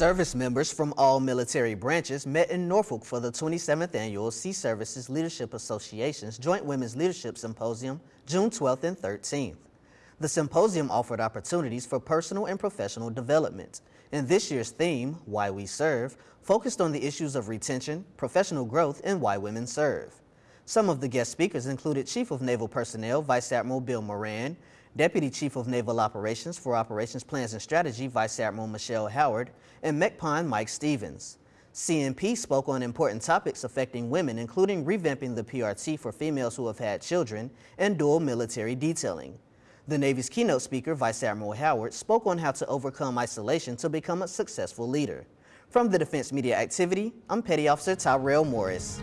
Service members from all military branches met in Norfolk for the 27th Annual Sea Services Leadership Association's Joint Women's Leadership Symposium, June 12th and 13th. The symposium offered opportunities for personal and professional development, and this year's theme, Why We Serve, focused on the issues of retention, professional growth, and why women serve. Some of the guest speakers included Chief of Naval Personnel Vice Admiral Bill Moran, Deputy Chief of Naval Operations for Operations Plans and Strategy Vice Admiral Michelle Howard, and MCPON Mike Stevens. CNP spoke on important topics affecting women, including revamping the PRT for females who have had children and dual military detailing. The Navy's keynote speaker, Vice Admiral Howard, spoke on how to overcome isolation to become a successful leader. From the Defense Media Activity, I'm Petty Officer Tyrell Morris.